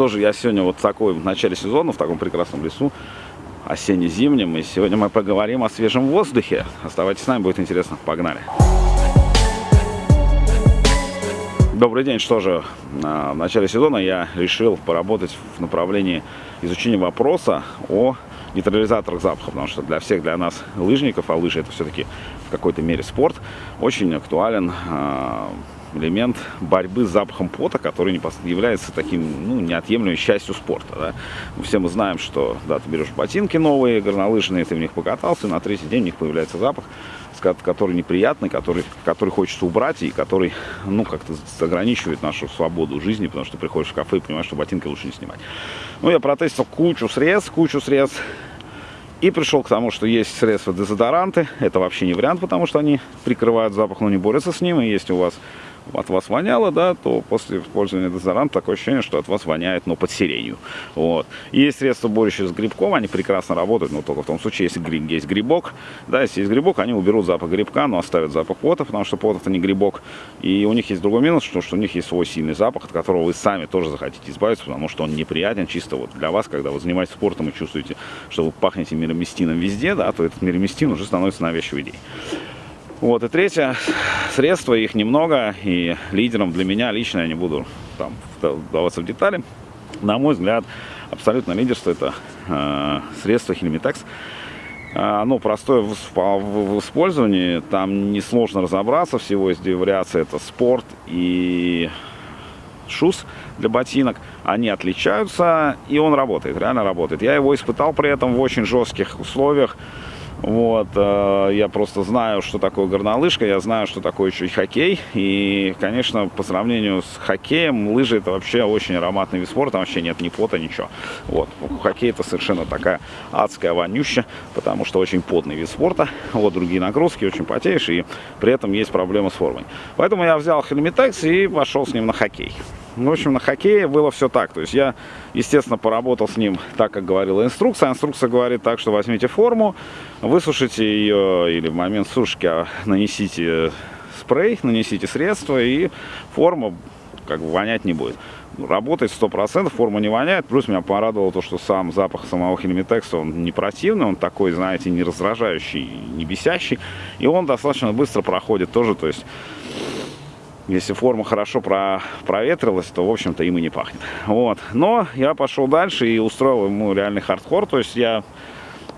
что же, я сегодня вот такой в начале сезона, в таком прекрасном лесу, осенне-зимнем, и сегодня мы поговорим о свежем воздухе. Оставайтесь с нами, будет интересно. Погнали! Добрый день, что же, в начале сезона я решил поработать в направлении изучения вопроса о нейтрализаторах запаха, потому что для всех, для нас лыжников, а лыжи это все-таки в какой-то мере спорт, очень актуален а, элемент борьбы с запахом пота, который является таким, ну, неотъемлемой частью спорта. Да? Все мы знаем, что, да, ты берешь ботинки новые, горнолыжные, ты в них покатался, и на третий день у них появляется запах, который неприятный, который, который хочется убрать и который, ну, как-то ограничивает нашу свободу жизни, потому что ты приходишь в кафе и понимаешь, что ботинки лучше не снимать. Ну, я протестил кучу средств, кучу средств, и пришел к тому, что есть средства дезодоранты. Это вообще не вариант, потому что они прикрывают запах, но не борются с ним. И если у вас от вас воняло, да, то после использования дезодоранта такое ощущение, что от вас воняет, но под сиренью. Вот. И есть средства, борющие с грибком, они прекрасно работают, но только в том случае, если гриб, есть грибок, да, если есть грибок, они уберут запах грибка, но оставят запах пота, потому что пот это не грибок. И у них есть другой минус, что, что у них есть свой сильный запах, от которого вы сами тоже захотите избавиться, потому что он неприятен чисто вот для вас, когда вы занимаетесь спортом и чувствуете, что вы пахнете мироместином везде, да, то этот мироместин уже становится навязчивой идеей. Вот, и третье, средства, их немного, и лидером для меня лично, я не буду там вдаваться в детали, на мой взгляд, абсолютно лидерство это э, средство Хельмитекс. Оно ну, простое в, в, в использовании, там несложно разобраться, всего есть две вариации, это спорт и шуз для ботинок. Они отличаются, и он работает, реально работает. Я его испытал при этом в очень жестких условиях. Вот, э, я просто знаю, что такое горнолыжка, я знаю, что такое еще и хоккей. И, конечно, по сравнению с хоккеем, лыжи это вообще очень ароматный вид спорта, там вообще нет ни пота, ничего. Вот, хоккей это совершенно такая адская вонюща, потому что очень потный вид спорта. Вот, другие нагрузки, очень потеешь, и при этом есть проблемы с формой. Поэтому я взял Хельмитекс и пошел с ним на хоккей. В общем, на хоккее было все так. То есть я, естественно, поработал с ним так, как говорила инструкция. Инструкция говорит так, что возьмите форму, высушите ее или в момент сушки а, нанесите спрей, нанесите средства, и форма как бы вонять не будет. Работает 100%, форма не воняет. Плюс меня порадовало то, что сам запах самого хельмитекса, он не противный, он такой, знаете, не раздражающий, не бесящий. И он достаточно быстро проходит тоже, то есть если форма хорошо про, проветрилась, то, в общем-то, им и не пахнет. Вот. Но я пошел дальше и устроил ему реальный хардкор. То есть я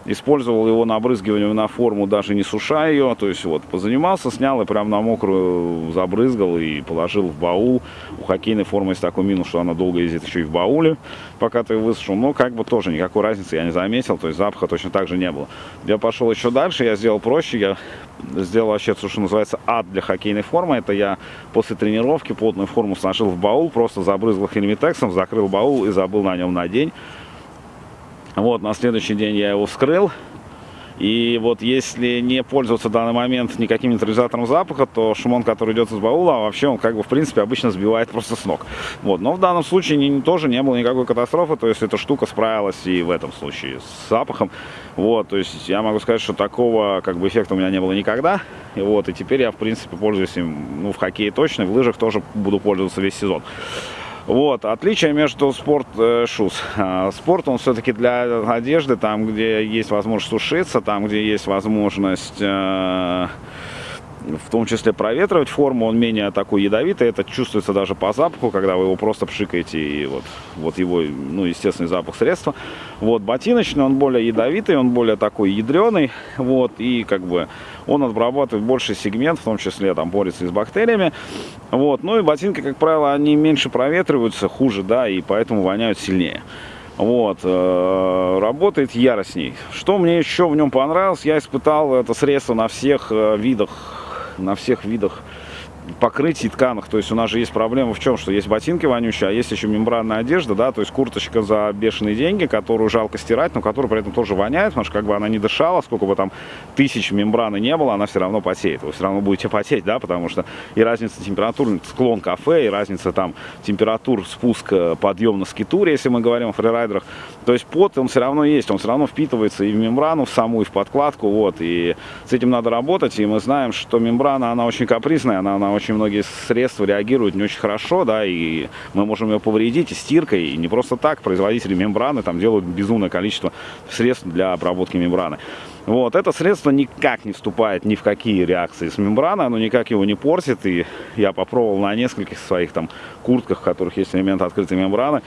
Использовал его на обрызгивание на форму, даже не суша ее. То есть вот позанимался, снял и прям на мокрую забрызгал и положил в баул. У хоккейной формы есть такой минус, что она долго ездит еще и в бауле, пока ты высушил. Но как бы тоже никакой разницы я не заметил, то есть запаха точно так же не было. Я пошел еще дальше, я сделал проще, я сделал вообще то, что называется ад для хоккейной формы. Это я после тренировки плотную форму сложил в баул, просто забрызгал хельмитексом, закрыл баул и забыл на нем на день. Вот, на следующий день я его вскрыл. И вот если не пользоваться в данный момент никаким нейтрализатором запаха, то шумон, который идет из баула, вообще он как бы в принципе обычно сбивает просто с ног. Вот. Но в данном случае не, тоже не было никакой катастрофы, то есть эта штука справилась и в этом случае с запахом. Вот, то есть я могу сказать, что такого как бы эффекта у меня не было никогда. И вот, и теперь я в принципе пользуюсь им, ну в хоккее точно, в лыжах тоже буду пользоваться весь сезон. Вот, отличие между спорт-шуз. Э, спорт, он все-таки для одежды, там, где есть возможность сушиться, там, где есть возможность э, в том числе проветривать форму, он менее такой ядовитый, это чувствуется даже по запаху, когда вы его просто пшикаете, и вот, вот его, ну, естественный запах средства. Вот, ботиночный, он более ядовитый, он более такой ядреный, вот, и как бы он обрабатывает больший сегмент, в том числе там борется и с бактериями, вот, ну и ботинки, как правило, они меньше проветриваются, хуже, да, и поэтому воняют сильнее. Вот, э, работает яростней. Что мне еще в нем понравилось, я испытал это средство на всех э, видах на всех видах покрытий тканах. То есть у нас же есть проблема в чем, что есть ботинки вонючие, а есть еще мембранная одежда, да, то есть курточка за бешеные деньги, которую жалко стирать, но которая при этом тоже воняет, потому что как бы она не дышала, сколько бы там тысяч мембраны не было, она все равно потеет. Вы все равно будете потеть, да, потому что и разница температур, склон кафе, и разница там температур, спуск, подъем на скитуре, если мы говорим о фрирайдерах. То есть пот, он все равно есть, он все равно впитывается и в мембрану в саму, и в подкладку, вот, и с этим надо работать, и мы знаем, что мембрана, она очень капризная, она, она очень очень многие средства реагируют не очень хорошо, да, и мы можем ее повредить и стиркой, и не просто так. Производители мембраны там делают безумное количество средств для обработки мембраны. Вот, это средство никак не вступает ни в какие реакции с мембраной, оно никак его не портит, и я попробовал на нескольких своих там куртках, в которых есть элемент открытой мембраны,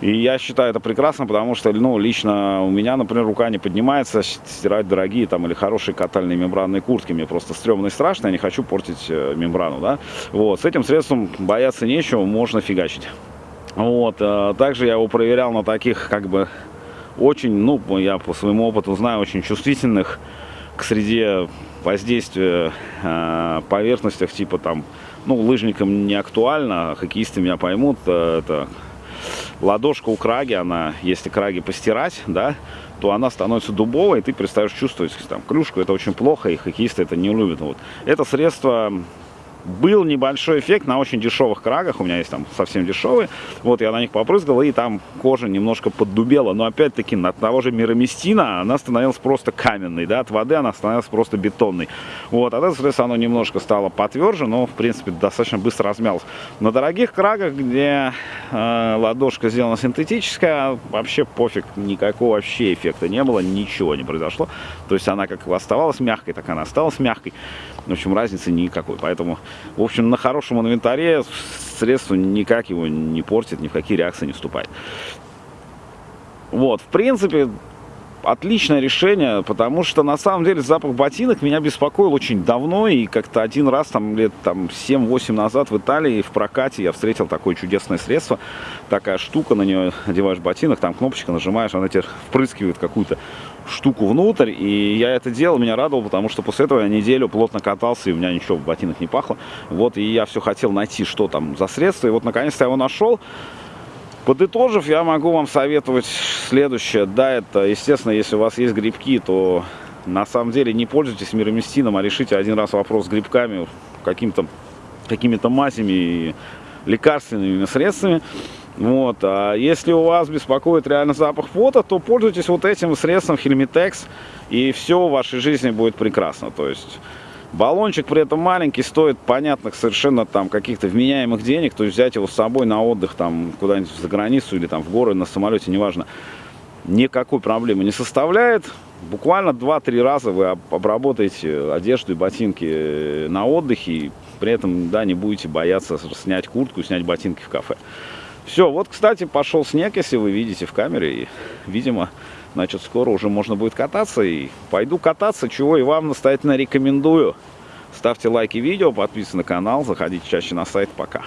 и я считаю это прекрасно, потому что, ну, лично у меня, например, рука не поднимается стирать дорогие там или хорошие катальные мембранные куртки. Мне просто стрёмно и страшно, я не хочу портить э, мембрану, да. Вот, с этим средством бояться нечего, можно фигачить. Вот, э, также я его проверял на таких, как бы, очень, ну, я по своему опыту знаю, очень чувствительных к среде воздействия э, поверхностях, типа там, ну, лыжникам не актуально, а хоккеисты меня поймут, это ладошка у краги, она, если краги постирать, да, то она становится дубовой, и ты перестаешь чувствовать там клюшку, это очень плохо, и хоккеисты это не любят. Вот. Это средство был небольшой эффект на очень дешевых крагах, у меня есть там совсем дешевые, вот я на них попрыскал, и там кожа немножко поддубела, но опять-таки от того же мироместина она становилась просто каменной, да, от воды она становилась просто бетонной, вот, от этого, соответственно, оно немножко стало потверже, но, в принципе, достаточно быстро размялось. На дорогих крагах, где э, ладошка сделана синтетическая, вообще пофиг, никакого вообще эффекта не было, ничего не произошло, то есть она как оставалась мягкой, так она осталась мягкой, в общем, разницы никакой, поэтому в общем, на хорошем инвентаре средство никак его не портит, ни в какие реакции не вступает. Вот, в принципе, отличное решение, потому что на самом деле запах ботинок меня беспокоил очень давно, и как-то один раз, там лет там 7-8 назад в Италии в прокате я встретил такое чудесное средство, такая штука, на нее одеваешь ботинок, там кнопочка нажимаешь, она тебе впрыскивает какую-то штуку внутрь, и я это делал, меня радовало, потому что после этого я неделю плотно катался, и у меня ничего в ботинок не пахло, вот, и я все хотел найти, что там за средство, и вот наконец-то я его нашел, Подытожив, я могу вам советовать следующее. Да, это, естественно, если у вас есть грибки, то на самом деле не пользуйтесь мироместином, а решите один раз вопрос с грибками, каким-то какими-то мазями и лекарственными средствами. Вот. А если у вас беспокоит реально запах пота, то пользуйтесь вот этим средством Хельмитекс, и все в вашей жизни будет прекрасно. То есть Баллончик при этом маленький, стоит понятных совершенно там каких-то вменяемых денег, то есть взять его с собой на отдых там куда-нибудь за границу или там в горы на самолете, неважно, никакой проблемы не составляет. Буквально 2-3 раза вы обработаете одежду и ботинки э, на отдыхе, и при этом, да, не будете бояться снять куртку, снять ботинки в кафе. Все, вот, кстати, пошел снег, если вы видите в камере, и, видимо, Значит, скоро уже можно будет кататься. И пойду кататься, чего и вам настоятельно рекомендую. Ставьте лайки видео, подписывайтесь на канал, заходите чаще на сайт. Пока.